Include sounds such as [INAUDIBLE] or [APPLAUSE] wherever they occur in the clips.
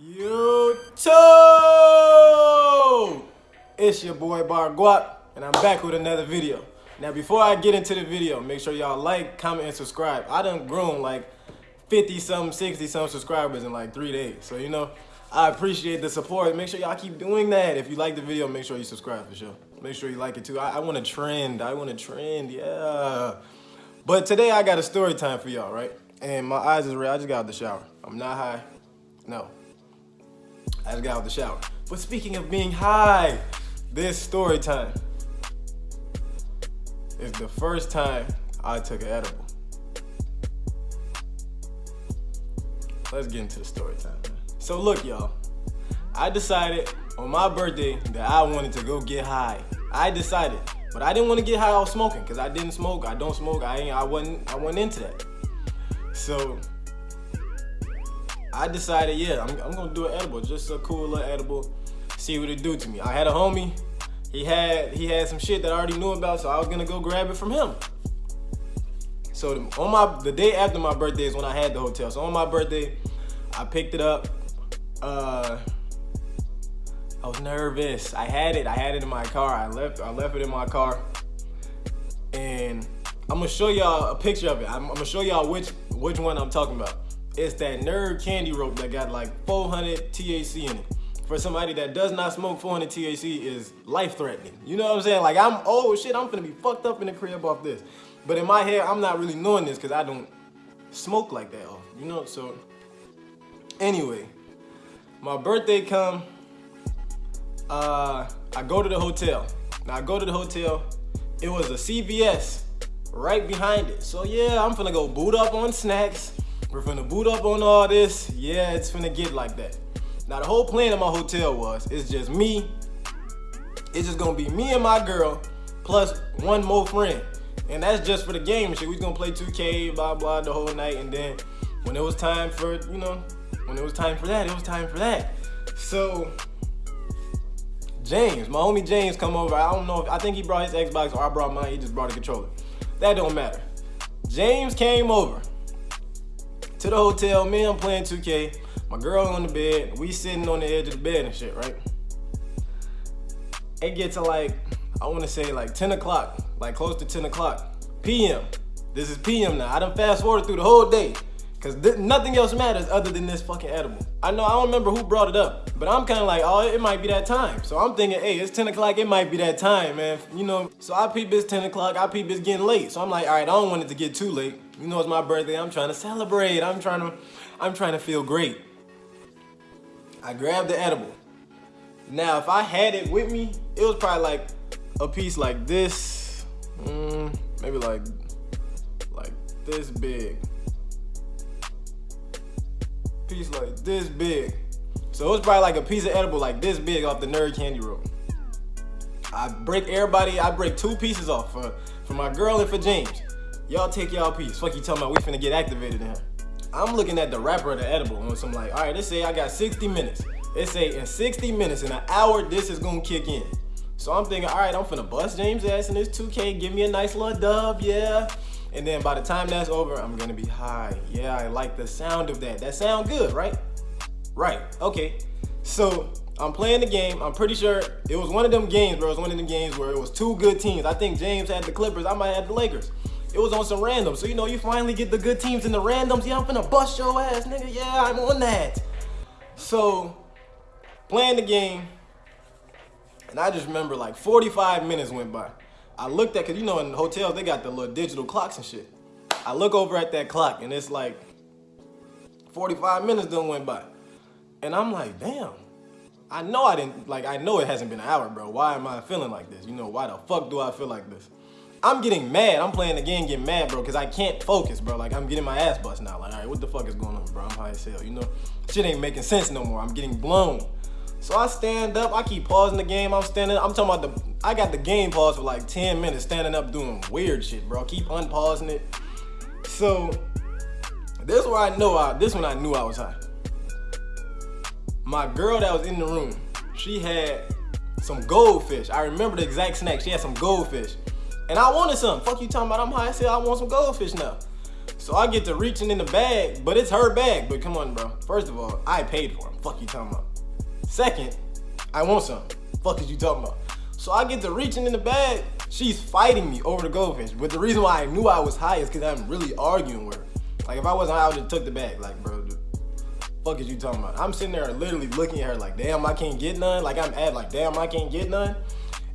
YouTube! It's your boy Bar Guap, and I'm back with another video. Now, before I get into the video, make sure y'all like, comment, and subscribe. I done grown like 50 some, 60 some subscribers in like three days. So, you know, I appreciate the support. Make sure y'all keep doing that. If you like the video, make sure you subscribe for sure. Make sure you like it too. I, I want to trend. I want to trend, yeah. But today I got a story time for y'all, right? And my eyes is red. I just got out the shower. I'm not high. No. I just got out the shower. But speaking of being high, this story time is the first time I took an edible. Let's get into the story time. So look, y'all. I decided on my birthday that I wanted to go get high. I decided, but I didn't want to get high off smoking because I didn't smoke. I don't smoke. I ain't. I wasn't. I wasn't into that. So I decided, yeah, I'm, I'm gonna do an edible, just a cool little edible, see what it do to me. I had a homie, he had he had some shit that I already knew about, so I was gonna go grab it from him. So on my the day after my birthday is when I had the hotel. So on my birthday, I picked it up. Uh, I was nervous. I had it. I had it in my car. I left. I left it in my car, and I'm gonna show y'all a picture of it. I'm, I'm gonna show y'all which which one I'm talking about. It's that nerd candy rope that got like 400 THC in it. For somebody that does not smoke 400 THC is life-threatening. You know what I'm saying? Like I'm, oh shit, I'm gonna be fucked up in the crib off this. But in my head, I'm not really knowing this because I don't smoke like that off, you know? So anyway, my birthday come, uh, I go to the hotel. Now I go to the hotel, it was a CVS right behind it. So yeah, I'm finna go boot up on snacks. We're finna boot up on all this. Yeah, it's finna get like that. Now the whole plan of my hotel was, it's just me. It's just gonna be me and my girl, plus one more friend. And that's just for the game and shit. We gonna play 2K, blah, blah, the whole night. And then when it was time for, you know, when it was time for that, it was time for that. So, James, my homie James come over. I don't know if, I think he brought his Xbox or I brought mine. He just brought a controller. That don't matter. James came over to the hotel. Me, I'm playing 2K. My girl on the bed. We sitting on the edge of the bed and shit, right? It gets to like, I want to say like 10 o'clock, like close to 10 o'clock p.m. This is p.m. now. I done fast forward through the whole day. Cause nothing else matters other than this fucking edible. I know, I don't remember who brought it up, but I'm kind of like, oh, it might be that time. So I'm thinking, hey, it's 10 o'clock, it might be that time, man. You know, so I peep it's 10 o'clock, I peep it's getting late. So I'm like, all right, I don't want it to get too late. You know, it's my birthday, I'm trying to celebrate. I'm trying to, I'm trying to feel great. I grabbed the edible. Now, if I had it with me, it was probably like a piece like this, mm, maybe like, like this big piece like this big. So it was probably like a piece of edible like this big off the nerd candy roll. I break everybody, I break two pieces off for, for my girl and for James. Y'all take y'all piece. Fuck you talking about we finna get activated here. I'm looking at the wrapper of the edible and I'm like, all right, let's say I got 60 minutes. Let's say in 60 minutes, in an hour, this is gonna kick in. So I'm thinking, all right, I'm finna bust James ass in this 2K, give me a nice little dub, yeah. And then by the time that's over, I'm gonna be high. Yeah, I like the sound of that. That sound good, right? Right, okay. So I'm playing the game. I'm pretty sure it was one of them games, bro. It was one of them games where it was two good teams. I think James had the Clippers. I might have the Lakers. It was on some random. So, you know, you finally get the good teams in the randoms. Yeah, I'm finna bust your ass, nigga. Yeah, I'm on that. So, playing the game. And I just remember like 45 minutes went by. I looked at, cause you know in hotels, they got the little digital clocks and shit. I look over at that clock and it's like 45 minutes done went by. And I'm like, damn. I know I didn't, like, I know it hasn't been an hour, bro. Why am I feeling like this? You know, why the fuck do I feel like this? I'm getting mad. I'm playing the game getting mad, bro, because I can't focus, bro. Like, I'm getting my ass bust now. Like, all right, what the fuck is going on, bro? I'm high as hell, you know? Shit ain't making sense no more. I'm getting blown. So I stand up. I keep pausing the game. I'm standing. I'm talking about the I got the game paused for like 10 minutes standing up doing weird shit, bro. Keep unpausing it. So this is where I know I this one I knew I was high. My girl that was in the room, she had some goldfish. I remember the exact snack. She had some goldfish. And I wanted some. Fuck you talking about I'm high. I said I want some goldfish now. So I get to reaching in the bag, but it's her bag. But come on, bro. First of all, I paid for them. Fuck you talking about. Second, I want some. Fuck is you talking about? So I get to reaching in the bag. She's fighting me over the goldfish. But the reason why I knew I was high is because I'm really arguing with her. Like if I wasn't high, I would have took the bag. Like, bro, dude, fuck is you talking about? I'm sitting there literally looking at her like, damn, I can't get none. Like I'm at like, damn, I can't get none.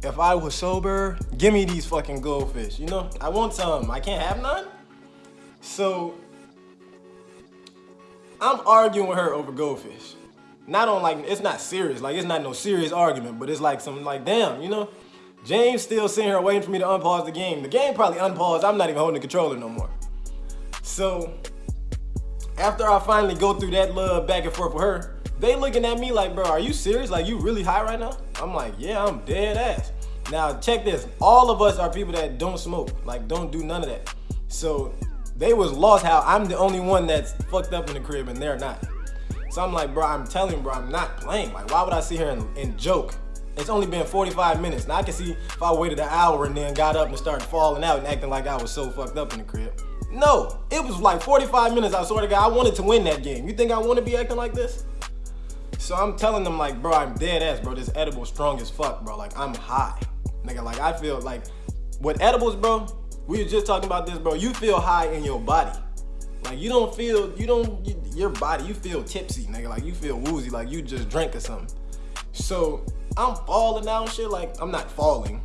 If I was sober, give me these fucking goldfish. You know, I want some. I can't have none. So I'm arguing with her over goldfish. Not on like it's not serious, like it's not no serious argument, but it's like some like damn, you know. James still sitting here waiting for me to unpause the game. The game probably unpaused. I'm not even holding the controller no more. So after I finally go through that love back and forth with her, they looking at me like, bro, are you serious? Like you really high right now? I'm like, yeah, I'm dead ass. Now check this. All of us are people that don't smoke, like don't do none of that. So they was lost how I'm the only one that's fucked up in the crib and they're not. So I'm like, bro, I'm telling bro, I'm not playing. Like, why would I sit here and, and joke? It's only been 45 minutes. Now I can see if I waited an hour and then got up and started falling out and acting like I was so fucked up in the crib. No, it was like 45 minutes. I swear to God, I wanted to win that game. You think I want to be acting like this? So I'm telling them like, bro, I'm dead ass, bro. This edible strong as fuck, bro. Like I'm high, nigga. Like I feel like with edibles, bro. We were just talking about this, bro. You feel high in your body. Like you don't feel, you don't, you, your body, you feel tipsy, nigga. Like you feel woozy, like you just drank or something. So I'm falling down shit, like I'm not falling,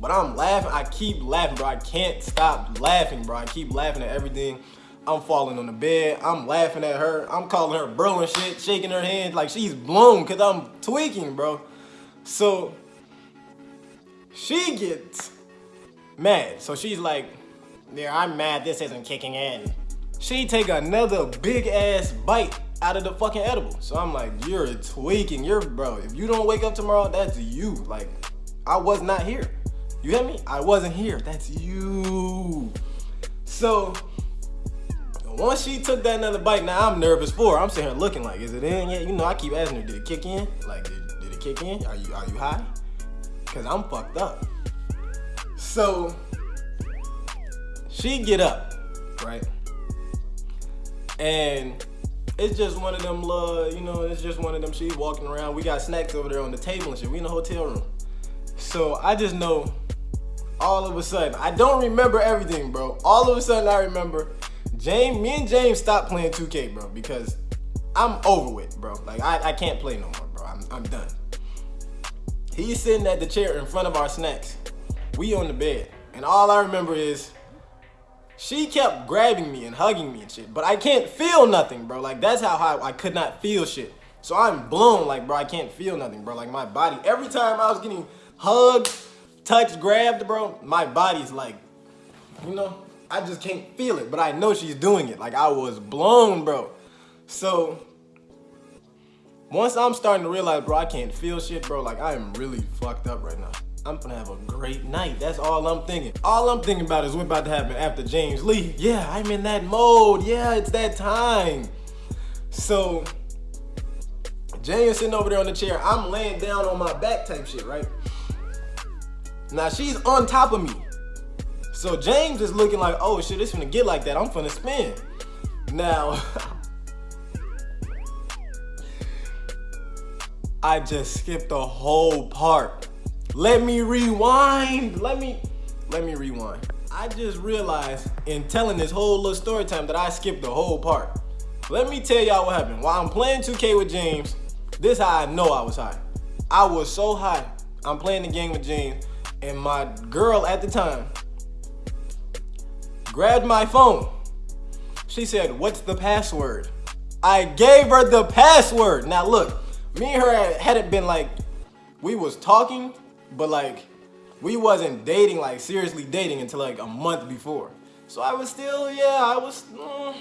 but I'm laughing. I keep laughing, bro. I can't stop laughing, bro. I keep laughing at everything. I'm falling on the bed. I'm laughing at her. I'm calling her bro and shit, shaking her hand like she's blown because I'm tweaking, bro. So she gets mad. So she's like, yeah, I'm mad this isn't kicking in. She take another big ass bite out of the fucking edible. So I'm like, you're tweaking, you're bro. If you don't wake up tomorrow, that's you. Like, I was not here. You hear me? I wasn't here. That's you. So once she took that another bite, now I'm nervous for her. I'm sitting here looking like, is it in yet? You know, I keep asking her, did it kick in? Like, did, did it kick in? Are you are you high? Cause I'm fucked up. So she get up, right? And it's just one of them little, you know, it's just one of them she's walking around. We got snacks over there on the table and shit. We in the hotel room. So I just know all of a sudden, I don't remember everything, bro. All of a sudden I remember James, me and James stopped playing 2K, bro, because I'm over with, bro. Like I, I can't play no more, bro. I'm, I'm done. He's sitting at the chair in front of our snacks. We on the bed. And all I remember is she kept grabbing me and hugging me and shit. But I can't feel nothing, bro. Like that's how high I could not feel shit. So I'm blown, like, bro, I can't feel nothing, bro. Like my body, every time I was getting hugged, touched, grabbed, bro, my body's like, you know, I just can't feel it. But I know she's doing it. Like I was blown, bro. So once I'm starting to realize, bro, I can't feel shit, bro, like I am really fucked up right now. I'm gonna have a great night. That's all I'm thinking. All I'm thinking about is what's about to happen after James Lee. Yeah, I'm in that mode. Yeah, it's that time. So, James sitting over there on the chair. I'm laying down on my back type shit, right? Now she's on top of me. So James is looking like, oh shit, it's gonna get like that. I'm gonna spin. Now, [LAUGHS] I just skipped the whole part. Let me rewind. Let me let me rewind. I just realized in telling this whole little story time that I skipped the whole part. Let me tell y'all what happened. While I'm playing 2K with James, this how I know I was high. I was so high. I'm playing the game with James, and my girl at the time grabbed my phone. She said, what's the password? I gave her the password. Now look, me and her hadn't been like, we was talking, but like, we wasn't dating, like seriously dating until like a month before. So I was still, yeah, I was, mm,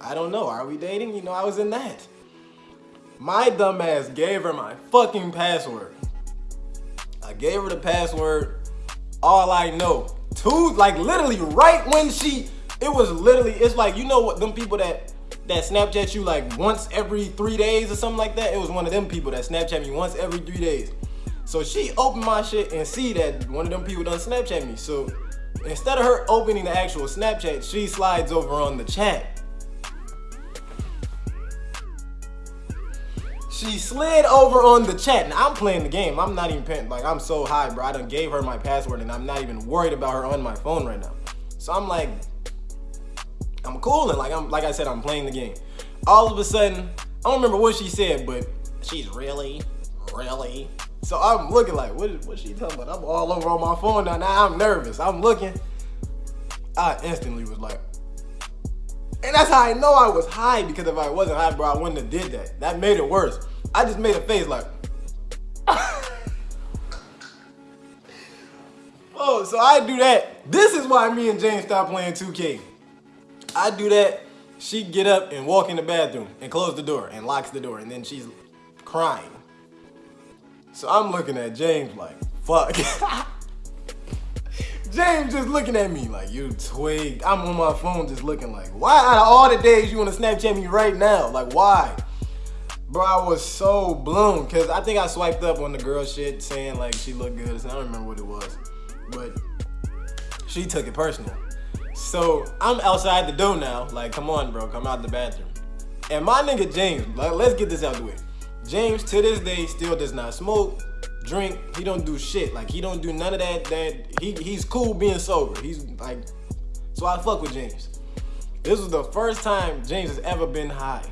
I don't know, are we dating? You know, I was in that. My dumbass gave her my fucking password. I gave her the password, all I know. Two, like literally right when she, it was literally, it's like, you know what, them people that, that Snapchat you like once every three days or something like that? It was one of them people that Snapchat me once every three days. So she opened my shit and see that one of them people done Snapchat me. So Instead of her opening the actual Snapchat, she slides over on the chat. She slid over on the chat. Now I'm playing the game. I'm not even paying, like I'm so high, bro. I done gave her my password and I'm not even worried about her on my phone right now. So I'm like, I'm cool and like I'm like I said, I'm playing the game. All of a sudden, I don't remember what she said, but she's really, really. So I'm looking like, what is what she talking about? I'm all over on my phone now. Now I'm nervous. I'm looking. I instantly was like, and that's how I know I was high because if I wasn't high, bro, I wouldn't have did that. That made it worse. I just made a face like, [LAUGHS] oh, so I do that. This is why me and James stopped playing 2K. I do that. She get up and walk in the bathroom and close the door and locks the door and then she's crying. So I'm looking at James like, fuck. [LAUGHS] James just looking at me like, you twig. I'm on my phone just looking like, why out of all the days you want to Snapchat me right now? Like, why? Bro, I was so blown because I think I swiped up on the girl shit saying like she looked good. I don't remember what it was, but she took it personal. So I'm outside the door now. Like, come on, bro, come out the bathroom. And my nigga James, like, let's get this out the way. James to this day still does not smoke, drink. He don't do shit. Like he don't do none of that. That he he's cool being sober. He's like, so I fuck with James. This was the first time James has ever been high.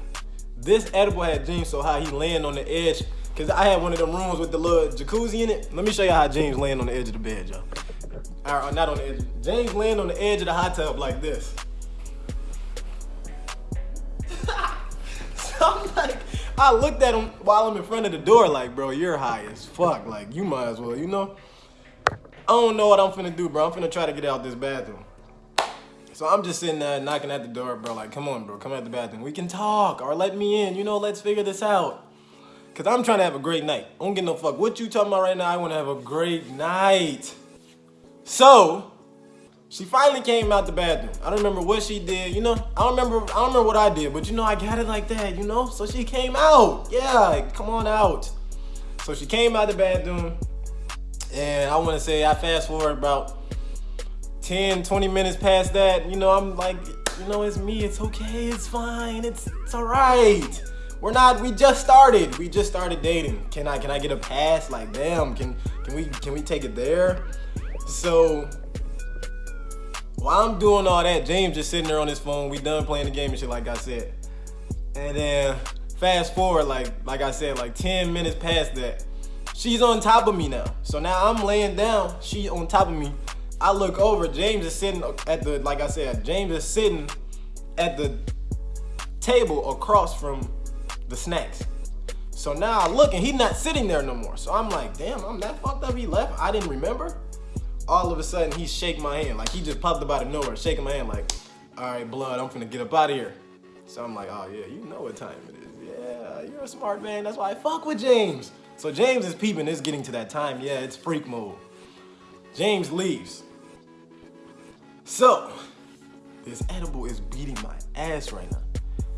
This edible had James so high he laying on the edge. Cause I had one of them rooms with the little jacuzzi in it. Let me show you how James laying on the edge of the bed, y'all. Or uh, not on the edge. James laying on the edge of the hot tub like this. [LAUGHS] so I'm like, I looked at him while I'm in front of the door like, bro, you're high as fuck. Like, you might as well, you know? I don't know what I'm finna do, bro. I'm finna try to get out this bathroom. So I'm just sitting there knocking at the door, bro. Like, come on, bro, come at the bathroom. We can talk or let me in. You know, let's figure this out. Cause I'm trying to have a great night. I don't get no fuck. What you talking about right now? I want to have a great night. So she finally came out the bathroom. I don't remember what she did, you know? I don't remember I don't remember what I did, but you know I got it like that, you know? So she came out. Yeah, come on out. So she came out the bathroom and I want to say I fast forward about 10, 20 minutes past that, you know, I'm like, you know, it's me, it's okay, it's fine, it's it's all right. We're not, we just started. We just started dating. Can I can I get a pass? Like, damn, can can we can we take it there? So while I'm doing all that, James just sitting there on his phone. We done playing the game and shit, like I said. And then fast forward, like like I said, like 10 minutes past that, she's on top of me now. So now I'm laying down, she on top of me. I look over, James is sitting at the, like I said, James is sitting at the table across from the snacks. So now I look and he's not sitting there no more. So I'm like, damn, I'm that fucked up. He left. I didn't remember all of a sudden he's shaking my hand. Like he just popped up out of nowhere, shaking my hand like, all right, blood, I'm finna get up out of here. So I'm like, oh yeah, you know what time it is. Yeah, you're a smart man. That's why I fuck with James. So James is peeping, it's getting to that time. Yeah, it's freak mode. James leaves. So, this edible is beating my ass right now.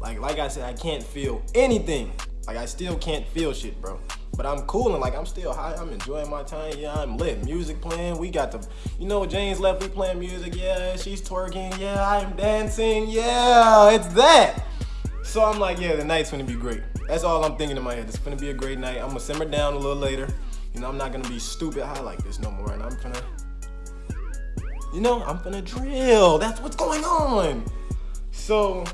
Like, like I said, I can't feel anything. Like I still can't feel shit, bro. But I'm cool and like I'm still high. I'm enjoying my time. Yeah, I'm lit. Music playing. We got the, you know, James left. We playing music. Yeah, she's twerking. Yeah, I'm dancing. Yeah, it's that. So I'm like, yeah, the night's gonna be great. That's all I'm thinking in my head. It's gonna be a great night. I'm gonna simmer down a little later. You know, I'm not gonna be stupid high like this no more. And I'm gonna, you know, I'm gonna drill. That's what's going on. So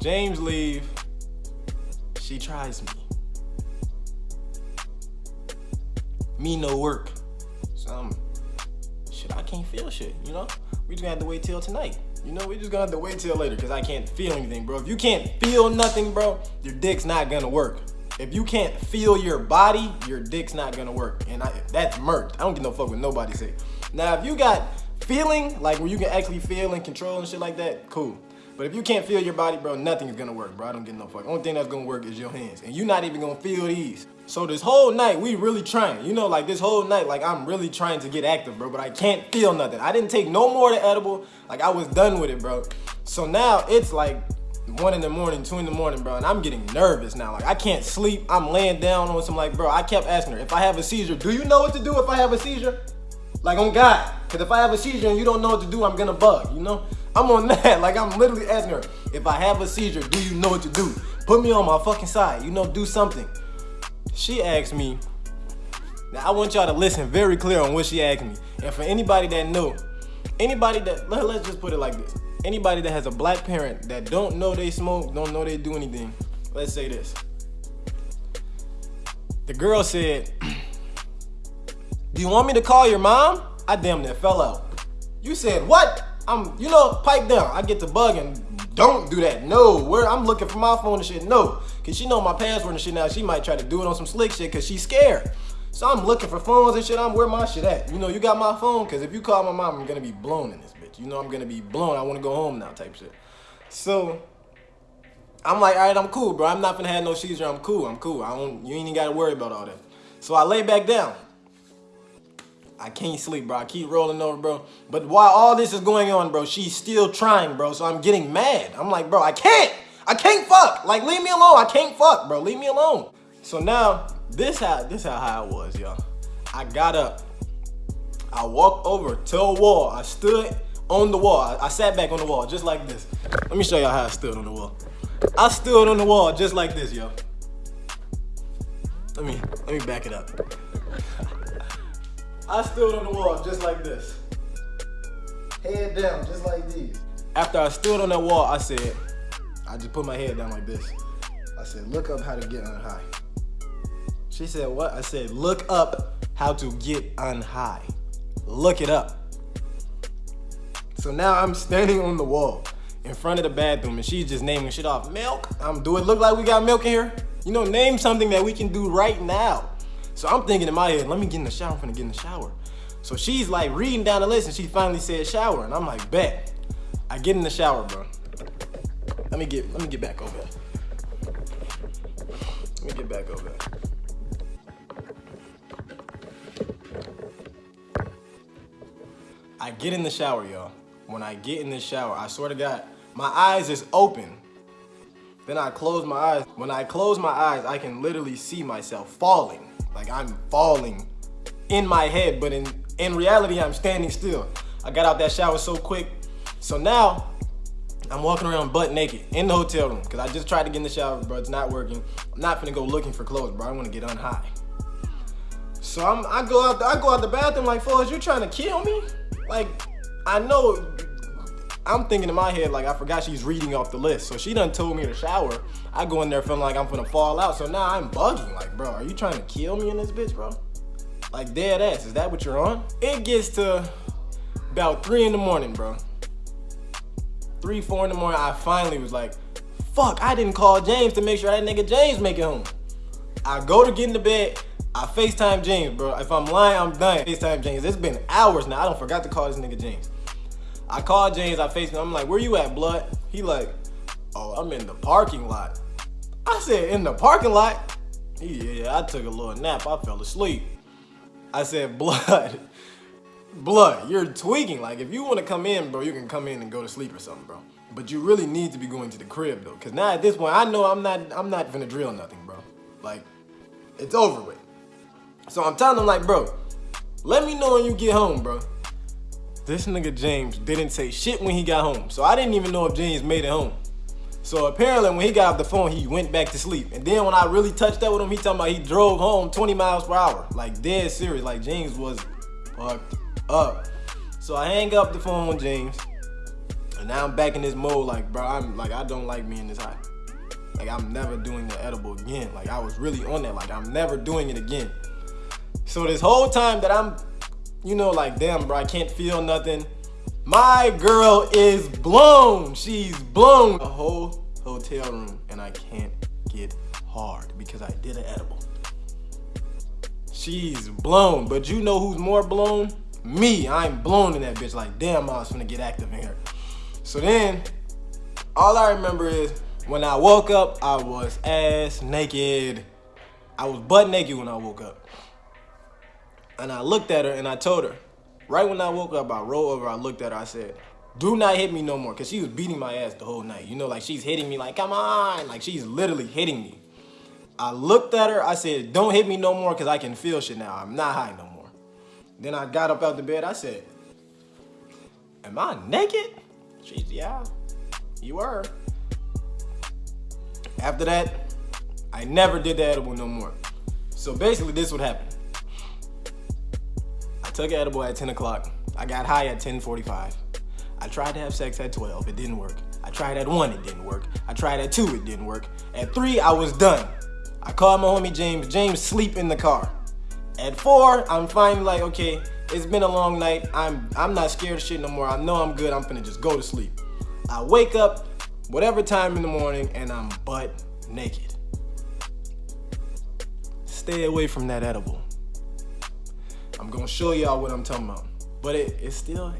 James leave she tries me. Me no work. So shit, I can't feel shit, you know? We just gonna have to wait till tonight. You know, we just gonna have to wait till later because I can't feel anything, bro. If you can't feel nothing, bro, your dick's not gonna work. If you can't feel your body, your dick's not gonna work. And I, that's murked. I don't give no fuck what nobody say. Now, if you got feeling, like where you can actually feel and control and shit like that, cool. But if you can't feel your body, bro, nothing is gonna work, bro. I don't get no fuck. Only thing that's gonna work is your hands. And you're not even gonna feel these. So this whole night, we really trying. You know, like this whole night, like I'm really trying to get active, bro. But I can't feel nothing. I didn't take no more of the edible. Like I was done with it, bro. So now it's like one in the morning, two in the morning, bro, and I'm getting nervous now. Like I can't sleep. I'm laying down on some like, bro. I kept asking her if I have a seizure. Do you know what to do if I have a seizure? Like on God. Cause if I have a seizure and you don't know what to do, I'm gonna bug, you know? I'm on [LAUGHS] that. Like I'm literally asking her, if I have a seizure, do you know what to do? Put me on my fucking side, you know, do something. She asked me, now I want y'all to listen very clear on what she asked me. And for anybody that know, anybody that, let, let's just put it like this. Anybody that has a black parent that don't know they smoke, don't know they do anything, let's say this. The girl said, [CLEARS THROAT] do you want me to call your mom? I damn near fell out. You said, what? I'm, you know, pipe down. I get to bugging. Don't do that. No, where I'm looking for my phone and shit. No, cause she know my password and shit now. She might try to do it on some slick shit cause she's scared. So I'm looking for phones and shit. I'm where my shit at. You know, you got my phone cause if you call my mom, I'm gonna be blown in this bitch. You know, I'm gonna be blown. I wanna go home now type shit. So I'm like, all right, I'm cool, bro. I'm not gonna have no seizure. I'm cool. I'm cool. I don't. You ain't even gotta worry about all that. So I lay back down. I can't sleep, bro. I keep rolling over, bro. But while all this is going on, bro, she's still trying, bro. So I'm getting mad. I'm like, bro, I can't. I can't fuck. Like, leave me alone. I can't fuck, bro. Leave me alone. So now, this how this how high I was, y'all. I got up. I walked over to a wall. I stood on the wall. I, I sat back on the wall just like this. Let me show y'all how I stood on the wall. I stood on the wall just like this, yo. Let me let me back it up. I stood on the wall just like this. Head down, just like these. After I stood on that wall, I said, I just put my head down like this. I said, look up how to get on high. She said, what? I said, look up how to get on high. Look it up. So now I'm standing on the wall in front of the bathroom and she's just naming shit off. Milk? I'm do it look like we got milk in here? You know, name something that we can do right now. So I'm thinking in my head, let me get in the shower, I'm gonna get in the shower. So she's like reading down the list and she finally said shower. And I'm like, bet. I get in the shower, bro. Let me get let me get back over. Let me get back over I get in the shower, y'all. When I get in the shower, I swear to God, my eyes is open. Then I close my eyes. When I close my eyes, I can literally see myself falling. Like I'm falling in my head, but in, in reality, I'm standing still. I got out that shower so quick. So now, I'm walking around butt naked in the hotel room because I just tried to get in the shower, bro. It's not working. I'm not gonna go looking for clothes, bro. I want to get on high. So I'm, I go out, the, I go out the bathroom like, "Foles, you trying to kill me?" Like, I know. I'm thinking in my head like I forgot she's reading off the list. So she done told me to shower. I go in there feeling like I'm gonna fall out. So now I'm bugging. Like, bro, are you trying to kill me in this bitch, bro? Like dead ass. Is that what you're on? It gets to about three in the morning, bro. Three, four in the morning. I finally was like, fuck, I didn't call James to make sure that nigga James make it home. I go to get in the bed. I FaceTime James, bro. If I'm lying, I'm done. FaceTime James. It's been hours now. I don't forgot to call this nigga James. I called James, I FaceTime. I'm like, where you at, blood? He like, oh, I'm in the parking lot. I said, in the parking lot? Yeah, I took a little nap. I fell asleep. I said, blood. [LAUGHS] Blood, you're tweaking. Like, if you want to come in, bro, you can come in and go to sleep or something, bro. But you really need to be going to the crib, though. Because now at this point, I know I'm not, I'm not gonna drill nothing, bro. Like, it's over with. So I'm telling him like, bro, let me know when you get home, bro. This nigga James didn't say shit when he got home. So I didn't even know if James made it home. So apparently when he got off the phone, he went back to sleep. And then when I really touched up with him, he talking about he drove home 20 miles per hour. Like dead serious, like James was fucked up. So I hang up the phone with James. And now I'm back in this mode like, bro, I'm like, I don't like being this high. Like I'm never doing the edible again. Like I was really on that. Like I'm never doing it again. So this whole time that I'm, you know, like, damn, bro, I can't feel nothing. My girl is blown. She's blown. A whole hotel room and I can't get hard because I did an edible. She's blown, but you know who's more blown? Me, I'm blown in that bitch. Like, damn, I was gonna get active in here. So then, all I remember is when I woke up, I was ass naked. I was butt naked when I woke up. And I looked at her and I told her, right when I woke up, I rolled over, I looked at her, I said, do not hit me no more. Cause she was beating my ass the whole night. You know, like she's hitting me like, come on. Like she's literally hitting me. I looked at her, I said, don't hit me no more cause I can feel shit now. I'm not high no more. Then I got up out the bed. I said, Am I naked? She's, yeah, you were. After that, I never did the edible no more. So basically, this would happen. Took edible at 10 o'clock. I got high at 10:45. I tried to have sex at 12. It didn't work. I tried at 1. It didn't work. I tried at 2. It didn't work. At 3, I was done. I called my homie James. James sleep in the car. At 4, I'm finally like, okay, it's been a long night. I'm I'm not scared of shit no more. I know I'm good. I'm finna just go to sleep. I wake up whatever time in the morning and I'm butt naked. Stay away from that edible. I'm gonna show y'all what I'm talking about. But it, it's still,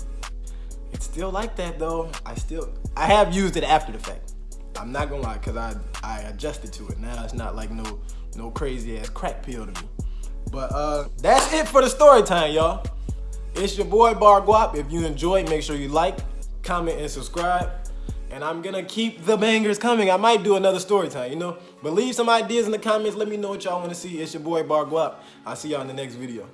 it's still like that though. I still, I have used it after the fact. I'm not gonna lie, cause I, I adjusted to it. Now it's not like no, no crazy ass crack pill to me. But uh, that's it for the story time, y'all. It's your boy Bar Guap. If you enjoyed, make sure you like, comment, and subscribe. And I'm gonna keep the bangers coming. I might do another story time, you know? But leave some ideas in the comments. Let me know what y'all wanna see. It's your boy Bar Guap. I'll see y'all in the next video.